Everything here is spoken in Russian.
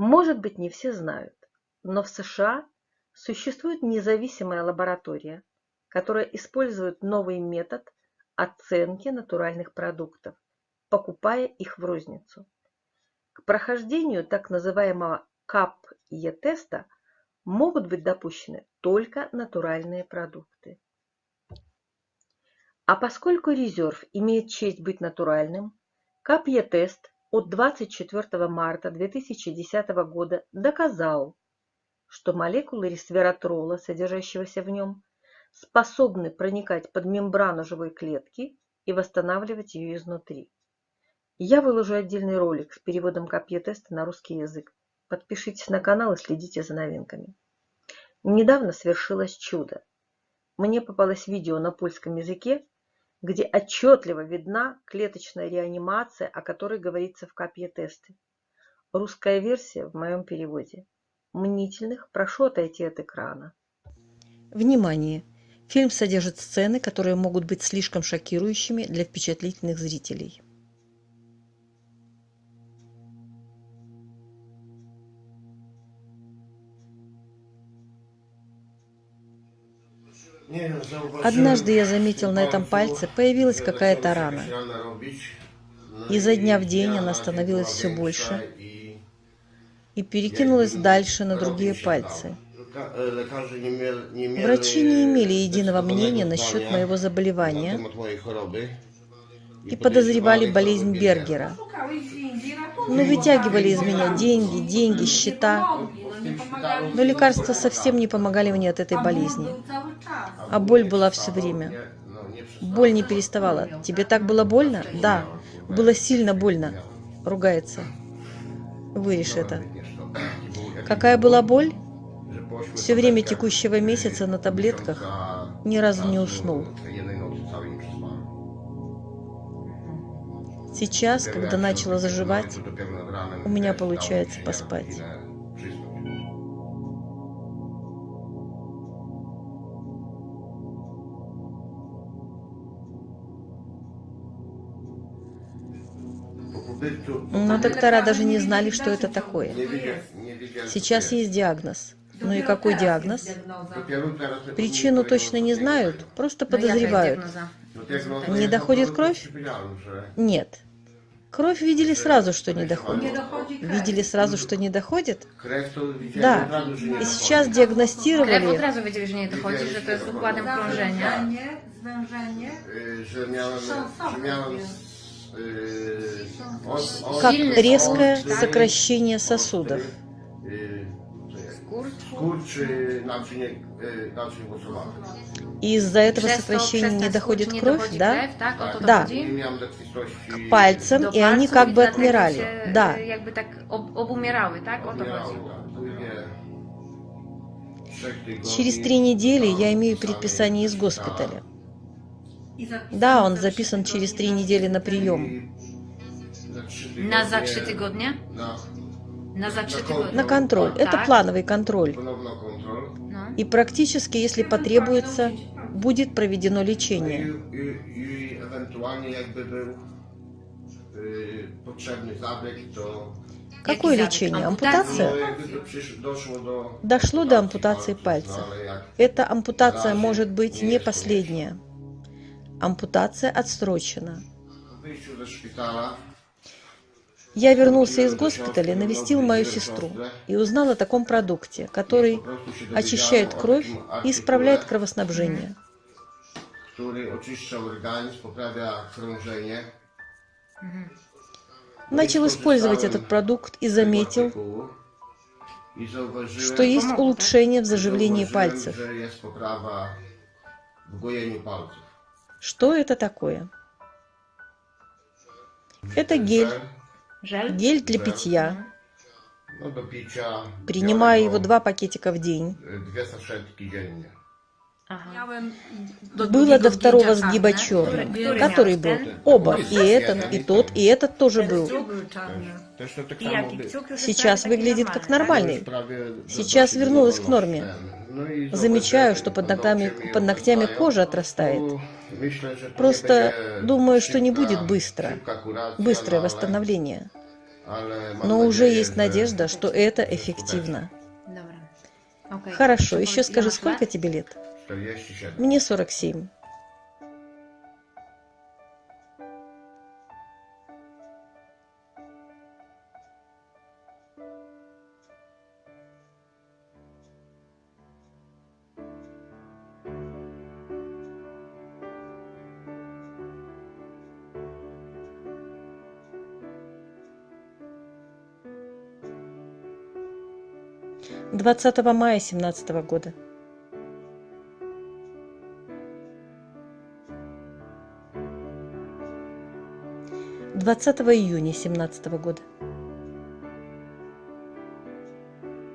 Может быть, не все знают, но в США существует независимая лаборатория, которая использует новый метод оценки натуральных продуктов, покупая их в розницу. К прохождению так называемого CAP-e-теста могут быть допущены только натуральные продукты. А поскольку резерв имеет честь быть натуральным, CAP-e-тест от 24 марта 2010 года доказал, что молекулы ресвератрола, содержащегося в нем, способны проникать под мембрану живой клетки и восстанавливать ее изнутри. Я выложу отдельный ролик с переводом CAP-e-теста на русский язык. Подпишитесь на канал и следите за новинками. Недавно свершилось чудо. Мне попалось видео на польском языке, где отчетливо видна клеточная реанимация, о которой говорится в капье тесты. Русская версия в моем переводе. Мнительных прошу отойти от экрана. Внимание! Фильм содержит сцены, которые могут быть слишком шокирующими для впечатлительных зрителей. Однажды я заметил на этом пальце, появилась какая-то рана. Изо дня в день она становилась все больше и перекинулась дальше на другие пальцы. Врачи не имели единого мнения насчет моего заболевания и подозревали болезнь Бергера. Но вытягивали из меня деньги, деньги, счета. Но лекарства совсем не помогали мне от этой болезни. А боль была все время. Боль не переставала. Тебе так было больно? Да. Было сильно больно. Ругается. Вырежь это. Какая была боль? Все время текущего месяца на таблетках ни разу не уснул. Сейчас, когда начала заживать, у меня получается поспать. Но доктора даже не знали, что это такое. Сейчас есть диагноз. Ну и какой диагноз? Причину точно не знают, просто подозревают. Не доходит кровь? Нет. Кровь видели сразу, что не доходит. Видели сразу, что не доходит? Да. И сейчас диагностировали... Krew od razu wiedzieli, że nie dochodzi, że to jest układem krążenia. Как резкое сокращение сосудов. И из-за этого сокращения не доходит кровь, да? Да. К пальцам, и они как бы отмирали. Да. Через три недели я имею предписание из госпиталя. Да, он записан через три недели на прием. Na za trzy Na tygodnie. На контроль. Это Так. плановый контроль. No. И практически, если потребуется, будет проведено лечение. Какое лечение? Ампутация? Дошло до ампутации пальца. Эта ампутация может быть не последняя. Ампутация отсрочена. Я вернулся из госпиталя, навестил мою сестру и узнал о таком продукте, который очищает кровь и исправляет кровоснабжение. Начал использовать этот продукт и заметил, что есть улучшение в заживлении пальцев. Что это такое? Это гель. Гель для питья. Do picia. Принимаю его два пакетика в день. do Было до второго сгиба черным, Который был. да? Оба. И этот, и тот, и этот тоже был. Сейчас выглядит как нормальный. Сейчас вернулась к норме. Замечаю, что под ногтями, под ногтями кожа отрастает. Просто думаю, что не будет быстро. Быстрое восстановление. Но уже есть надежда, что это эффективно. Хорошо, еще скажи, сколько тебе лет? 47. Мне 47. Двадцатого мая семнадцатого года. Двадцатого июня семнадцатого года.